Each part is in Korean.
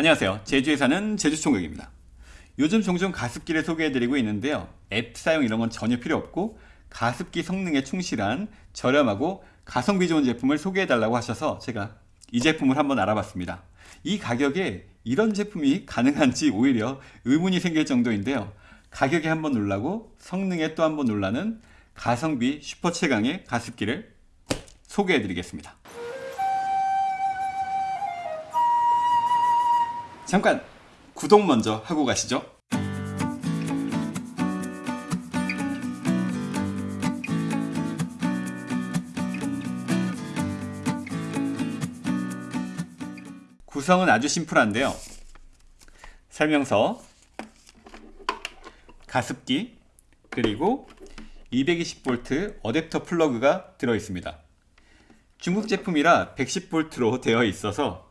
안녕하세요. 제주에 사는 제주총각입니다. 요즘 종종 가습기를 소개해드리고 있는데요. 앱 사용 이런 건 전혀 필요 없고 가습기 성능에 충실한 저렴하고 가성비 좋은 제품을 소개해달라고 하셔서 제가 이 제품을 한번 알아봤습니다. 이 가격에 이런 제품이 가능한지 오히려 의문이 생길 정도인데요. 가격에 한번 놀라고 성능에 또 한번 놀라는 가성비 슈퍼 최강의 가습기를 소개해드리겠습니다 잠깐 구독 먼저 하고 가시죠. 구성은 아주 심플한데요. 설명서 가습기 그리고 220V 어댑터 플러그가 들어있습니다. 중국 제품이라 110V로 되어 있어서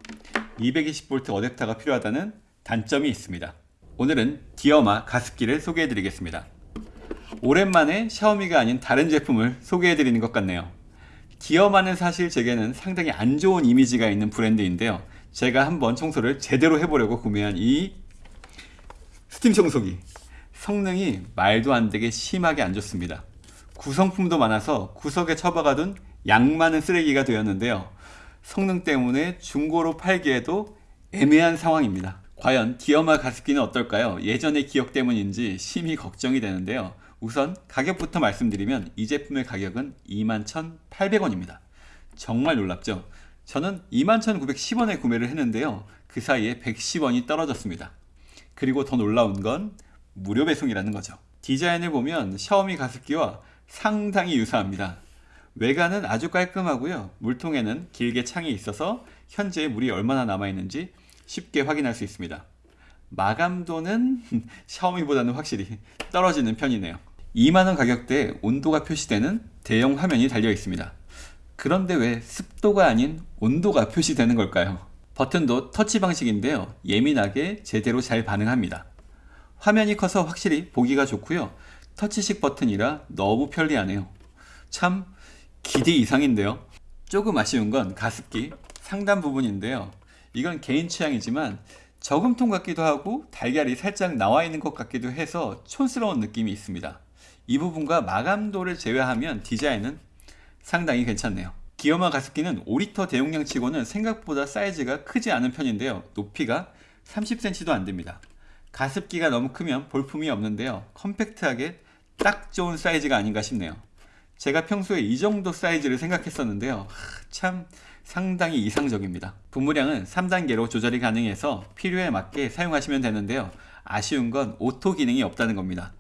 220V 어댑터가 필요하다는 단점이 있습니다. 오늘은 디어마 가습기를 소개해 드리겠습니다. 오랜만에 샤오미가 아닌 다른 제품을 소개해 드리는 것 같네요. 디어마는 사실 제게는 상당히 안 좋은 이미지가 있는 브랜드인데요. 제가 한번 청소를 제대로 해보려고 구매한 이 스팀 청소기. 성능이 말도 안 되게 심하게 안 좋습니다. 구성품도 많아서 구석에 처박아둔 양 많은 쓰레기가 되었는데요 성능 때문에 중고로 팔기에도 애매한 상황입니다. 과연 디어마 가습기는 어떨까요? 예전의 기억 때문인지 심히 걱정이 되는데요. 우선 가격부터 말씀드리면 이 제품의 가격은 21,800원입니다. 정말 놀랍죠? 저는 21,910원에 구매를 했는데요. 그 사이에 110원이 떨어졌습니다. 그리고 더 놀라운 건 무료 배송이라는 거죠. 디자인을 보면 샤오미 가습기와 상당히 유사합니다 외관은 아주 깔끔하고요. 물통에는 길게 창이 있어서 현재 물이 얼마나 남아있는지 쉽게 확인할 수 있습니다. 마감도는 샤오미보다는 확실히 떨어지는 편이네요. 2만원 가격대에 온도가 표시되는 대형 화면이 달려 있습니다. 그런데 왜 습도가 아닌 온도가 표시되는 걸까요? 버튼도 터치 방식인데요. 예민하게 제대로 잘 반응합니다. 화면이 커서 확실히 보기가 좋고요. 터치식 버튼이라 너무 편리하네요. 참 기대 이상인데요? 조금 아쉬운 건 가습기 상단 부분인데요. 이건 개인 취향이지만 저금통 같기도 하고 달걀이 살짝 나와 있는 것 같기도 해서 촌스러운 느낌이 있습니다. 이 부분과 마감도를 제외하면 디자인은 상당히 괜찮네요. 기어마 가습기는 5리터 대용량 치고는 생각보다 사이즈가 크지 않은 편인데요. 높이가 30cm도 안됩니다. 가습기가 너무 크면 볼품이 없는데요. 컴팩트하게 딱 좋은 사이즈가 아닌가 싶네요 제가 평소에 이 정도 사이즈를 생각했었는데요. 참 상당히 이상적입니다. 분무량은 3단계로 조절이 가능해서 필요에 맞게 사용하시면 되는데요. 아쉬운 건 오토 기능이 없다는 겁니다.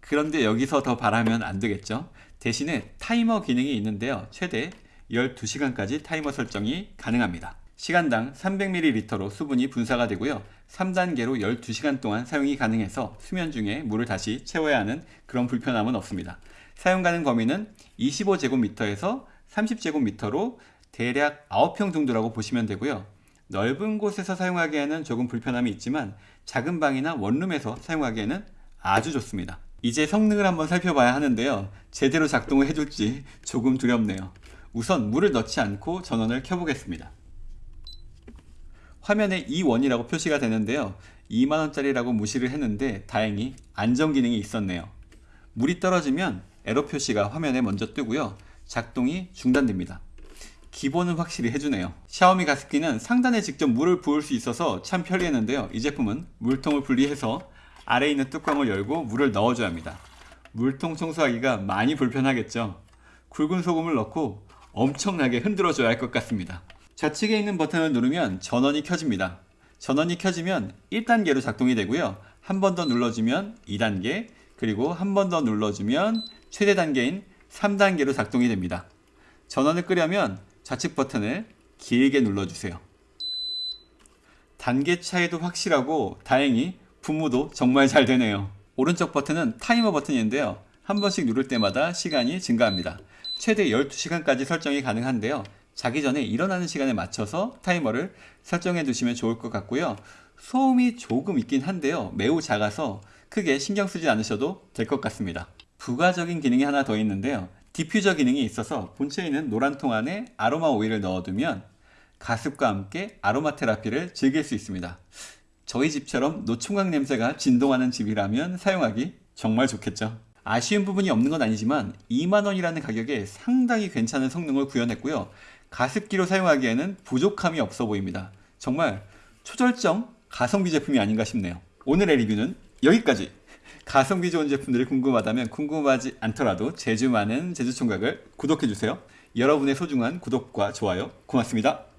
그런데 여기서 더 바라면 안 되겠죠? 대신에 타이머 기능이 있는데요. 최대 12시간까지 타이머 설정이 가능합니다. 시간당 300ml로 수분이 분사가 되고요. 3단계로 12시간 동안 사용이 가능해서 수면 중에 물을 다시 채워야 하는 그런 불편함은 없습니다 사용 가능 범위는 25제곱미터에서 30제곱미터로 대략 9평 정도라고 보시면 되고요. 넓은 곳에서 사용하기에는 조금 불편함이 있지만 작은 방이나 원룸에서 사용하기에는 아주 좋습니다. 이제 성능을 한번 살펴봐야 하는데요. 제대로 작동을 해줄지 조금 두렵네요. 우선 물을 넣지 않고 전원을 켜보겠습니다. 화면에 E1이라고 표시가 되는데요. 2만원짜리라고 무시를 했는데 다행히 안전기능이 있었네요. 물이 떨어지면 에러 표시가 화면에 먼저 뜨고요. 작동이 중단됩니다. 기본은 확실히 해주네요. 샤오미 가습기는 상단에 직접 물을 부을 수 있어서 참 편리했는데요. 이 제품은 물통을 분리해서 아래에 있는 뚜껑을 열고 물을 넣어줘야 합니다. 물통 청소하기가 많이 불편하겠죠. 굵은 소금을 넣고 엄청나게 흔들어 줘야 할 것 같습니다. 좌측에 있는 버튼을 누르면 전원이 켜집니다. 전원이 켜지면 1단계로 작동이 되고요. 한 번 더 눌러주면 2단계 그리고 한 번 더 눌러주면 최대 단계인 3단계로 작동이 됩니다. 전원을 끄려면 좌측 버튼을 길게 눌러주세요. 단계 차이도 확실하고 다행히 분무도 정말 잘 되네요. 오른쪽 버튼은 타이머 버튼인데요. 한 번씩 누를 때마다 시간이 증가합니다. 최대 12시간까지 설정이 가능한데요. 자기 전에 일어나는 시간에 맞춰서 타이머를 설정해 두시면 좋을 것 같고요 소음이 조금 있긴 한데요 매우 작아서 크게 신경 쓰지 않으셔도 될 것 같습니다 부가적인 기능이 하나 더 있는데요 디퓨저 기능이 있어서 본체에 있는 노란 통 안에 아로마 오일을 넣어두면 가습과 함께 아로마 테라피를 즐길 수 있습니다. 저희 집처럼 노총각 냄새가 진동하는 집이라면 사용하기 정말 좋겠죠. 아쉬운 부분이 없는 건 아니지만 2만원이라는 가격에 상당히 괜찮은 성능을 구현했고요. 가습기로 사용하기에는 부족함이 없어 보입니다. 정말 초절정 가성비 제품이 아닌가 싶네요. 오늘의 리뷰는 여기까지! 가성비 좋은 제품들이 궁금하다면 궁금하지 않더라도 제주 많은 제주총각을 구독해주세요. 여러분의 소중한 구독과 좋아요 고맙습니다.